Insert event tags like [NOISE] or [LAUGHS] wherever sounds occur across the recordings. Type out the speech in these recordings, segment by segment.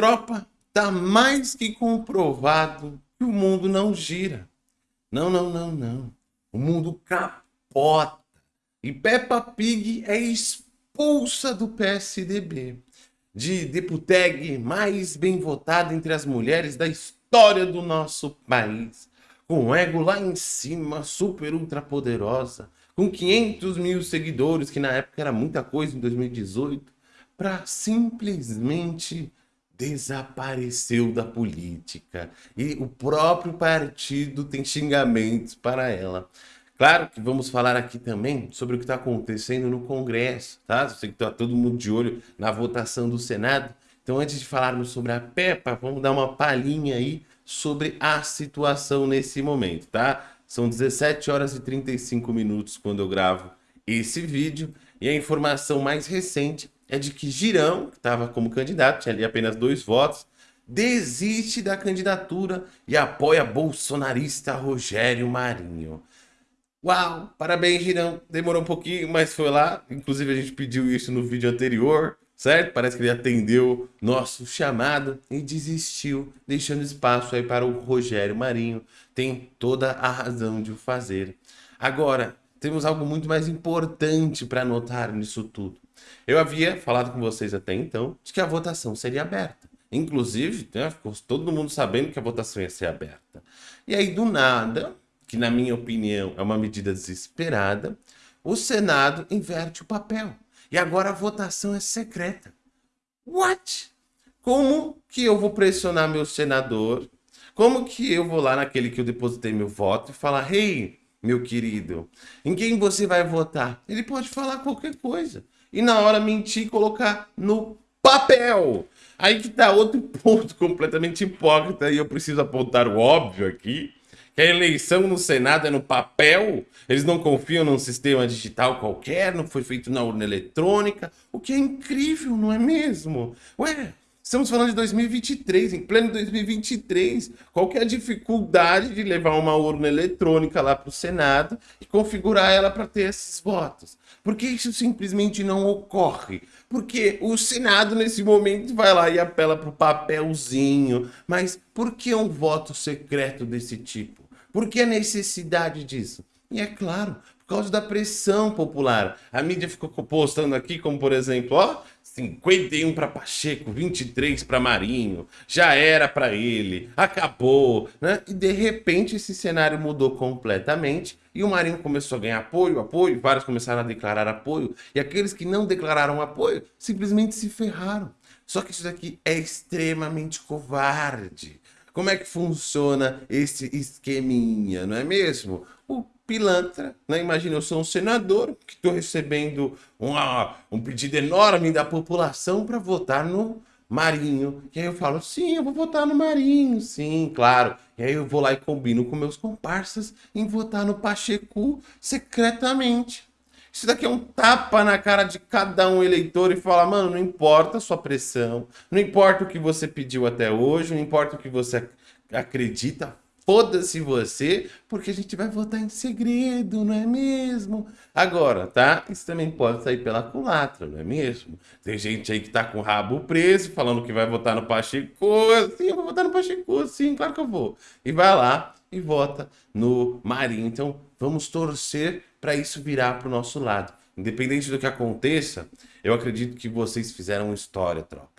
Tropa, tá mais que comprovado que o mundo não gira. Não, não, não, não. O mundo capota. E Peppa Pig é expulsa do PSDB. De deputeg mais bem votada entre as mulheres da história do nosso país. Com ego lá em cima, super ultra poderosa. Com 500 mil seguidores, que na época era muita coisa em 2018. Para simplesmente desapareceu da política. E o próprio partido tem xingamentos para ela. Claro que vamos falar aqui também sobre o que está acontecendo no Congresso, tá? Eu sei que está todo mundo de olho na votação do Senado. Então, antes de falarmos sobre a PEPA, vamos dar uma palhinha aí sobre a situação nesse momento, tá? São 17 horas e 35 minutos quando eu gravo esse vídeo. E a informação mais recente é de que Girão, que estava como candidato, tinha ali apenas dois votos, desiste da candidatura e apoia bolsonarista Rogério Marinho. Uau, parabéns Girão, demorou um pouquinho, mas foi lá, inclusive a gente pediu isso no vídeo anterior, certo? Parece que ele atendeu nosso chamado e desistiu, deixando espaço aí para o Rogério Marinho, tem toda a razão de o fazer. Agora, temos algo muito mais importante para notar nisso tudo. Eu havia falado com vocês até então de que a votação seria aberta. Inclusive, né, ficou todo mundo sabendo que a votação ia ser aberta. E aí, do nada, que na minha opinião é uma medida desesperada, o Senado inverte o papel. E agora a votação é secreta. What? Como que eu vou pressionar meu senador? Como que eu vou lá naquele que eu depositei meu voto e falar, hey, meu querido, em quem você vai votar? Ele pode falar qualquer coisa e na hora mentir e colocar no papel. Aí que tá outro [LAUGHS] ponto completamente hipócrita e eu preciso apontar o óbvio aqui, que a eleição no Senado é no papel, eles não confiam num sistema digital qualquer, não foi feito na urna eletrônica, o que é incrível, não é mesmo? Ué, Estamos falando de 2023, em pleno 2023. Qual que é a dificuldade de levar uma urna eletrônica lá para o Senado e configurar ela para ter esses votos? Por que isso simplesmente não ocorre? Porque o Senado, nesse momento, vai lá e apela para o papelzinho. Mas por que um voto secreto desse tipo? Por que a necessidade disso? E é claro, por causa da pressão popular. A mídia ficou postando aqui, como por exemplo, ó, 51 para Pacheco, 23 para Marinho, já era para ele, acabou, né? E de repente esse cenário mudou completamente e o Marinho começou a ganhar apoio, apoio, vários começaram a declarar apoio e aqueles que não declararam apoio simplesmente se ferraram. Só que isso daqui é extremamente covarde. Como é que funciona esse esqueminha, não é mesmo? O pilantra, né? Imagina, eu sou um senador que estou recebendo uma, um pedido enorme da população para votar no Marinho. E aí eu falo, sim, eu vou votar no Marinho, sim, claro. E aí eu vou lá e combino com meus comparsas em votar no Pacheco secretamente. Isso daqui é um tapa na cara de cada um eleitor e fala, mano, não importa a sua pressão, não importa o que você pediu até hoje, não importa o que você acredita, Foda-se você, porque a gente vai votar em segredo, não é mesmo? Agora, tá? Isso também pode sair pela culatra, não é mesmo? Tem gente aí que tá com o rabo preso, falando que vai votar no Pacheco. Sim, eu vou votar no Pacheco, sim, claro que eu vou. E vai lá e vota no Marinho. Então, vamos torcer para isso virar para o nosso lado. Independente do que aconteça, eu acredito que vocês fizeram história, tropa.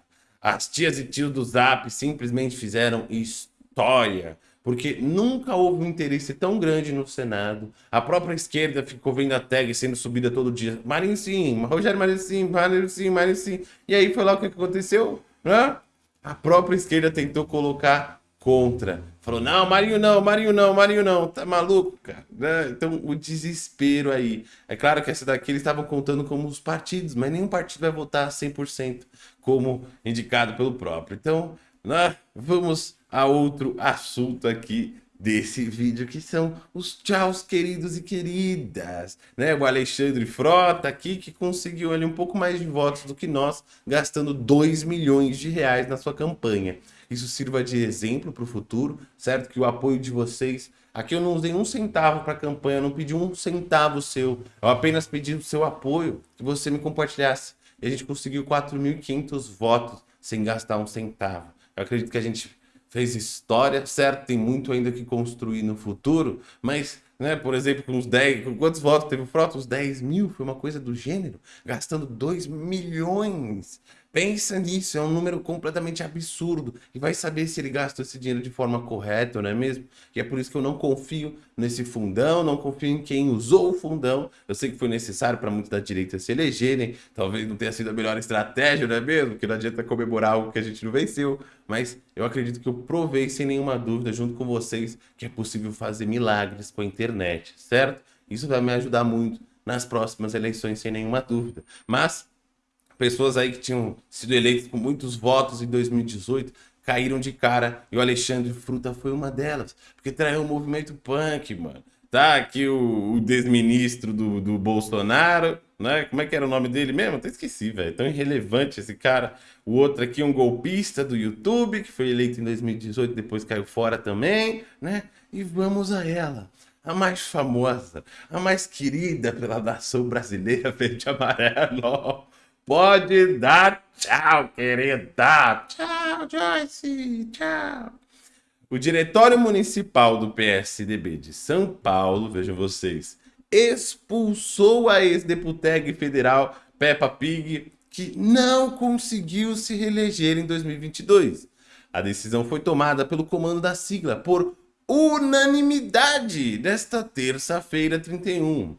As tias e tios do Zap simplesmente fizeram história porque nunca houve um interesse tão grande no Senado. A própria esquerda ficou vendo a tag sendo subida todo dia. Marinho sim, [LAUGHS] Rogério Marinho sim, Marinho sim, Marinho sim. E aí foi lá o que aconteceu? Né? A própria esquerda tentou colocar contra. Falou, não, Marinho não, Marinho não, Marinho não. Tá maluco, cara? Né? Então, o desespero aí. É claro que essa daqui eles estavam contando como os partidos, mas nenhum partido vai votar 100% como indicado pelo próprio. Então, né? vamos a outro assunto aqui desse vídeo, que são os tchauz queridos e queridas, né? O Alexandre Frota aqui, que conseguiu ali um pouco mais de votos do que nós, gastando 2 milhões de reais na sua campanha. Isso sirva de exemplo para o futuro, certo? Que o apoio de vocês... Aqui eu não usei um centavo para a campanha, não pedi um centavo seu, eu apenas pedi o seu apoio, que você me compartilhasse. E a gente conseguiu 4.500 votos sem gastar um centavo. Eu acredito que a gente fez história, certo? Tem muito ainda que construir no futuro, mas, né, por exemplo, com uns 10, com quantos votos teve o Frota? Uns 10 mil, foi uma coisa do gênero, gastando 2 milhões Pensa nisso, é um número completamente absurdo. E vai saber se ele gastou esse dinheiro de forma correta, não é mesmo? E é por isso que eu não confio nesse fundão, não confio em quem usou o fundão. Eu sei que foi necessário para muitos da direita se elegerem, talvez não tenha sido a melhor estratégia, não é mesmo? Porque não adianta comemorar algo que a gente não venceu. Mas eu acredito que eu provei sem nenhuma dúvida, junto com vocês, que é possível fazer milagres com a internet, certo? Isso vai me ajudar muito nas próximas eleições, sem nenhuma dúvida. Mas pessoas aí que tinham sido eleitas com muitos votos em 2018 caíram de cara e o Alexandre Fruta foi uma delas, porque traiu o movimento punk, mano. Tá aqui o, o desministro do, do Bolsonaro, né? Como é que era o nome dele mesmo? Até esqueci, velho. Tão irrelevante esse cara. O outro aqui, um golpista do YouTube, que foi eleito em 2018, depois caiu fora também, né? E vamos a ela. A mais famosa, a mais querida pela nação brasileira [LAUGHS] verde e amarelo. Pode dar tchau, querida. Tchau, Joyce. Tchau. O Diretório Municipal do PSDB de São Paulo, vejam vocês, expulsou a ex-deputega federal Peppa Pig, que não conseguiu se reeleger em 2022. A decisão foi tomada pelo comando da sigla por unanimidade nesta terça-feira 31.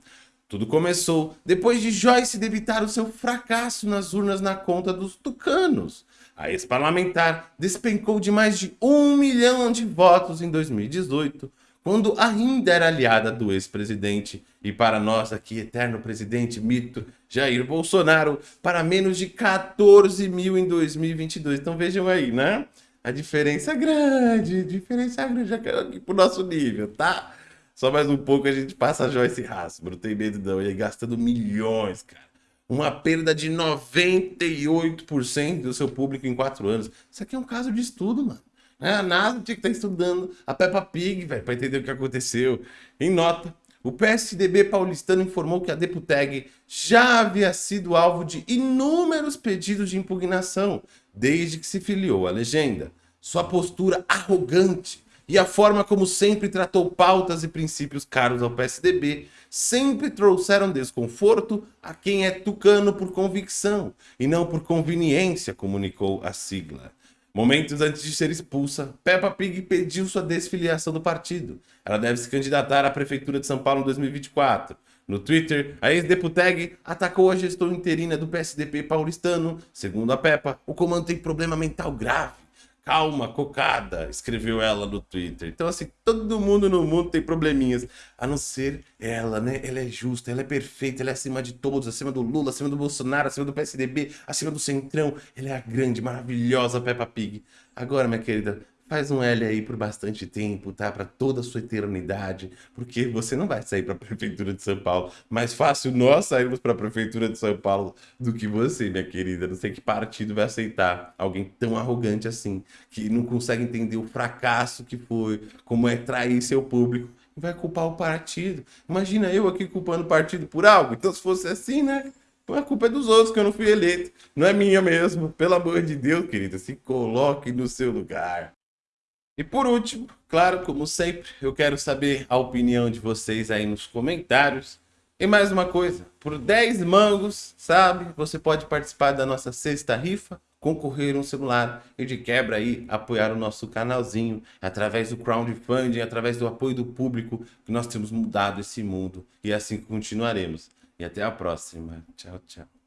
Tudo começou depois de Joyce debitar o seu fracasso nas urnas na conta dos tucanos. A ex-parlamentar despencou de mais de um milhão de votos em 2018, quando ainda era aliada do ex-presidente e para nós aqui, eterno presidente mito Jair Bolsonaro, para menos de 14 mil em 2022. Então vejam aí, né? A diferença é grande, diferença grande, já aqui pro nosso nível, tá? Só mais um pouco a gente passa a Joyce Hasbro. Não tem medo não. E aí gastando milhões, cara. Uma perda de 98% do seu público em 4 anos. Isso aqui é um caso de estudo, mano. É, a NASA tinha que estar estudando a Peppa Pig, velho, para entender o que aconteceu. Em nota, o PSDB paulistano informou que a Deputeg já havia sido alvo de inúmeros pedidos de impugnação desde que se filiou à legenda. Sua postura arrogante e a forma como sempre tratou pautas e princípios caros ao PSDB sempre trouxeram desconforto a quem é tucano por convicção e não por conveniência, comunicou a sigla. Momentos antes de ser expulsa, Peppa Pig pediu sua desfiliação do partido. Ela deve se candidatar à Prefeitura de São Paulo em 2024. No Twitter, a ex-deputeg atacou a gestão interina do PSDB paulistano. Segundo a Peppa, o comando tem problema mental grave Calma, cocada, escreveu ela no Twitter. Então, assim, todo mundo no mundo tem probleminhas, a não ser ela, né? Ela é justa, ela é perfeita, ela é acima de todos, acima do Lula, acima do Bolsonaro, acima do PSDB, acima do Centrão. Ela é a grande, maravilhosa Peppa Pig. Agora, minha querida, Faz um L aí por bastante tempo, tá? Para toda a sua eternidade, porque você não vai sair para a [LAUGHS] Prefeitura de São Paulo. Mais fácil nós sairmos para a Prefeitura de São Paulo do que você, minha querida. Não sei que partido vai aceitar alguém tão arrogante assim, que não consegue entender o fracasso que foi, como é trair seu público vai culpar o partido. Imagina eu aqui culpando o partido por algo. Então, se fosse assim, né? A culpa é dos outros que eu não fui eleito. Não é minha mesmo. Pelo amor de Deus, querida, se coloque no seu lugar. E por último, claro, como sempre, eu quero saber a opinião de vocês aí nos comentários. E mais uma coisa, por 10 mangos, sabe, você pode participar da nossa sexta rifa, concorrer um celular e de quebra aí apoiar o nosso canalzinho através do crowdfunding, através do apoio do público, que nós temos mudado esse mundo e assim continuaremos. E até a próxima. Tchau, tchau.